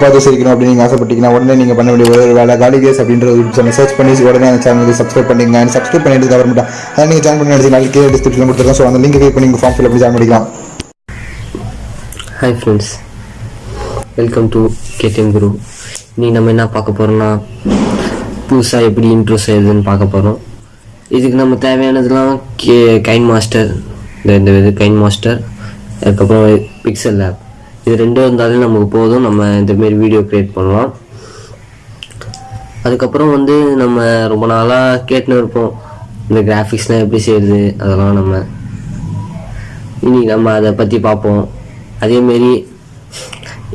பார்த்து சிரிக்கணும் அப்படின்னு நீங்கள் ஆசைப்பட்டீங்கன்னா உடனே நீங்கள் பண்ண வேண்டிய ஒரு வேலை காலிகேஸ் அப்படின்ற ஒரு யூடியூப் சேனல் சர்ச் பண்ணி உடனே அந்த சேனலுக்கு சப்ஸ்கிரைப் பண்ணிங்க அண்ட் சப்ஸ்கிரைப் பண்ணிட்டு அப்புறமேட்டா அதை நீங்கள் ஜாயின் பண்ணி நினைச்சு நாளைக்கு டிஸ்கிரிப்ஷன் கொடுத்துருக்கோம் ஸோ அந்த லிங்க் கிளிக் பண்ணி நீங்கள் ஃபார்ம் ஃபில் அப்படி ஜாயின் பண்ணிக்கலாம். Hi friends welcome to KTM Guru இன்னைக்கு நம்ம என்ன பார்க்க போகிறோம்னா புதுசாக எப்படி இன்ட்ரோ செய்யுதுன்னு பார்க்க போகிறோம் இதுக்கு நம்ம தேவையானதுலாம் கே கைன் மாஸ்டர் இந்த இந்த இது கைன் மாஸ்டர் அதுக்கப்புறம் பிக்சல் ஆப் இது ரெண்டும் இருந்தாலே நமக்கு போதும். நம்ம இந்தமாரி வீடியோ க்ரியேட் பண்ணலாம். அதுக்கப்புறம் வந்து நம்ம ரொம்ப நாளாக கேட்டுன்னு இருப்போம். இந்த கிராஃபிக்ஸ்லாம் எப்படி செய்யுது அதெல்லாம் நம்ம. இனி நம்ம அதை பற்றி பார்ப்போம். அதேமாரி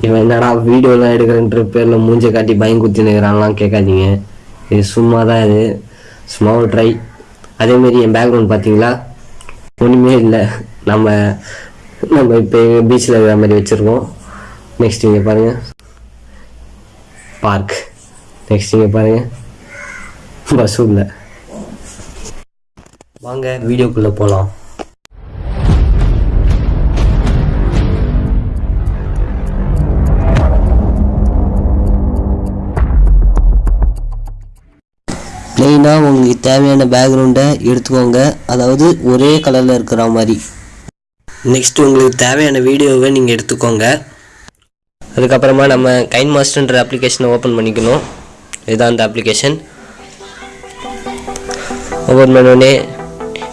இவன் என்னடா வீடியோலாம் எடுக்கிறன்ற பேரில் மூஞ்சை காட்டி பயம் குத்தி நிற்கிறான்லாம் கேட்காதீங்க. இது சும்மா தான் இது. சும்மா ஒரு ட்ரை அதேமாரி என் பேக்ரவுண்ட் பார்த்தீங்களா? ஒன்றுமே இல்லை. நம்ம நம்ம இப்போ எங்கள் பீச்சில் இருக்கிற மாதிரி வச்சுருக்கோம். நெக்ஸ்ட் இங்கே பாருங்கள் பார்க் நெக்ஸ்ட் இங்கே பாருங்கள் பஸ் உள்ள. வாங்க வீடியோக்குள்ளே போகலாம் மெயினாக உங்களுக்கு தேவையான பேக்ரவுண்டை எடுத்துக்கோங்க. அதாவது ஒரே கலரில் இருக்கிற மாதிரி. நெக்ஸ்ட் உங்களுக்கு தேவையான வீடியோவை நீங்கள் எடுத்துக்கோங்க. அதுக்கப்புறமா நம்ம கைன் மாஸ்டர்ன்ற அப்ளிகேஷனை ஓப்பன் பண்ணிக்கணும். இதுதான் அந்த அப்ளிகேஷன் ஓப்பன் பண்ணோடனே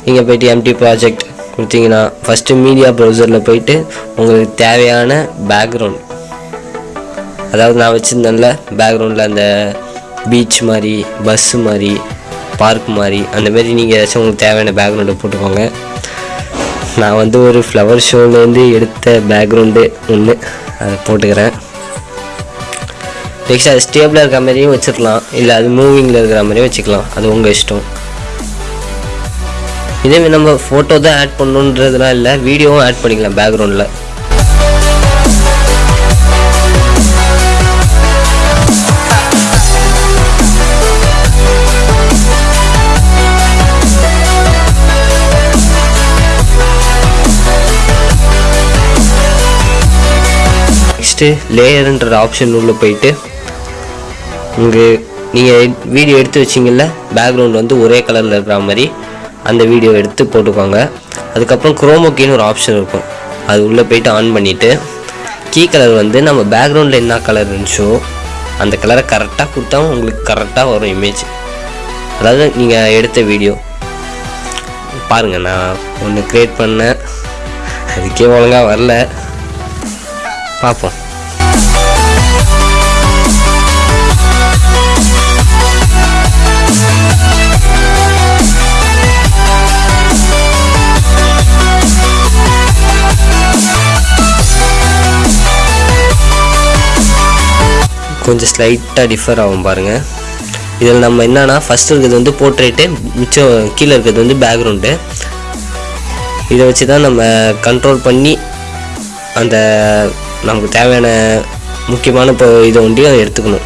நீங்கள் போய்ட்டு எம்டி ப்ராஜெக்ட் கொடுத்தீங்கன்னா ஃபஸ்ட்டு மீடியா ப்ரௌசரில் போயிட்டு உங்களுக்கு தேவையான பேக்ரவுண்ட் அதாவது நான் வச்சுருந்தேன்ல பேக்ரவுண்டில் அந்த பீச் மாதிரி பஸ்ஸு மாதிரி பார்க் மாதிரி அந்தமாரி நீங்கள் ஏதாச்சும் உங்களுக்கு தேவையான பேக்ரவுண்டை போட்டுக்கோங்க. நான் வந்து ஒரு ஃப்ளவர் ஷோலேருந்து எடுத்த பேக்ரவுண்டு ஒன்று அதை போட்டுக்கிறேன். நெக்ஸ்ட் அது ஸ்டேபிளாக இருக்கிற மாதிரியும் வச்சுக்கலாம். இல்லை அது மூவிங்கில் இருக்கிற மாதிரியும் வச்சுக்கலாம். அது உங்கள் இஷ்டம். இதே நம்ம ஃபோட்டோ தான் ஆட் பண்ணணுன்றதுலாம் இல்லை வீடியோவும் ஆட் பண்ணிக்கலாம் பேக்ரவுண்டில் நெக்ஸ்ட்டு லேயருன்ற ஆப்ஷன் உள்ளே போயிட்டு இங்கே நீங்கள் வீடியோ எடுத்து வச்சிங்கல்ல பேக்ரவுண்ட் வந்து ஒரே கலரில் இருக்கிற மாதிரி அந்த வீடியோ எடுத்து போட்டுக்கோங்க. அதுக்கப்புறம் குரோமோக்கின்னு ஒரு ஆப்ஷன் இருக்கும். அது உள்ளே போயிட்டு ஆன் பண்ணிவிட்டு கீ கலர் வந்து நம்ம பேக்ரவுண்டில் என்ன கலர் இருந்துச்சோ அந்த கலரை கரெக்டாக கொடுத்தா உங்களுக்கு கரெக்டாக வரும் இமேஜ் அதாவது நீங்கள் எடுத்த வீடியோ பாருங்கள் நான் ஒன்று க்ரியேட் பண்ணேன். அதுக்கே ஒழுங்காக வரல. பார்ப்போம். கொஞ்சம் ஸ்லைட்டாக டிஃபர் ஆகும் பாருங்கள் இதில் நம்ம என்னென்னா ஃபஸ்ட்டு இருக்கிறது வந்து போர்ட்ரேட்டு மிச்சம் கீழே இருக்கிறது வந்து பேக்ரவுண்டு இதை வச்சு தான் நம்ம கண்ட்ரோல் பண்ணி அந்த நமக்கு தேவையான முக்கியமான இப்போ இதை ஒண்டியும் எடுத்துக்கணும்.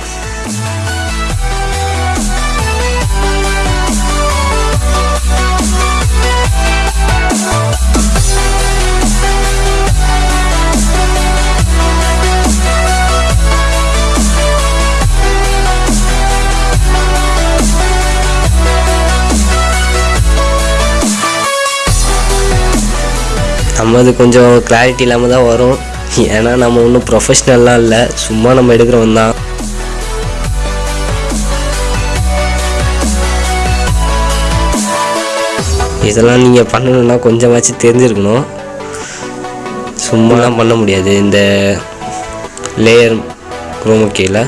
நம்ம அது கொஞ்சம் கிளாரிட்டி இல்லாமல் தான் வரும். ஏன்னா நம்ம ஒன்றும் ப்ரொஃபஷ்னல்லாம் இல்லை. சும்மா நம்ம எடுக்கிறவன் தான். இதெல்லாம் நீங்கள் பண்ணணுன்னா கொஞ்சமாச்சும் தெரிஞ்சிருக்கணும். சும்மாலாம் பண்ண முடியாது. இந்த லேயர் குரோமுக்கியில்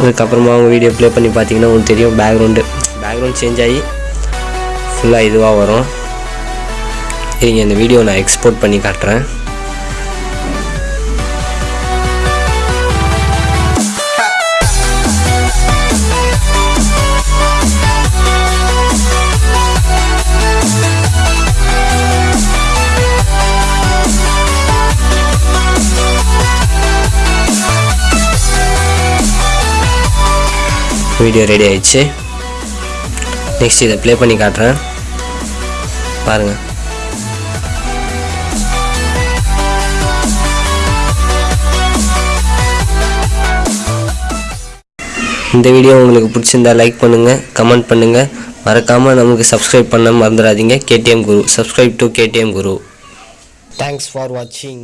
அதுக்கப்புறமா அவங்க வீடியோ ப்ளே பண்ணி பார்த்தீங்கன்னா உங்களுக்கு தெரியும். பேக்ரவுண்டு பேக்ரவுண்ட் சேஞ்ச் ஆகி ஃபுல்லாக இதுவாக வரும். இருங்க இந்த வீடியோ நான் எக்ஸ்போர்ட் பண்ணி காட்டுறேன். வீடியோ ரெடி ஆயிடுச்சு. நெக்ஸ்ட் இதை ப்ளே பண்ணி காட்டுறேன். பாருங்கள் இந்த வீடியோ உங்களுக்கு பிடிச்சிருந்தா லைக் பண்ணுங்கள் கமெண்ட் பண்ணுங்கள் மறக்காமல் நமக்கு சப்ஸ்கிரைப் பண்ண மறந்துடாதீங்க. KTM Guru subscribe to KTM Guru thanks for வாட்சிங்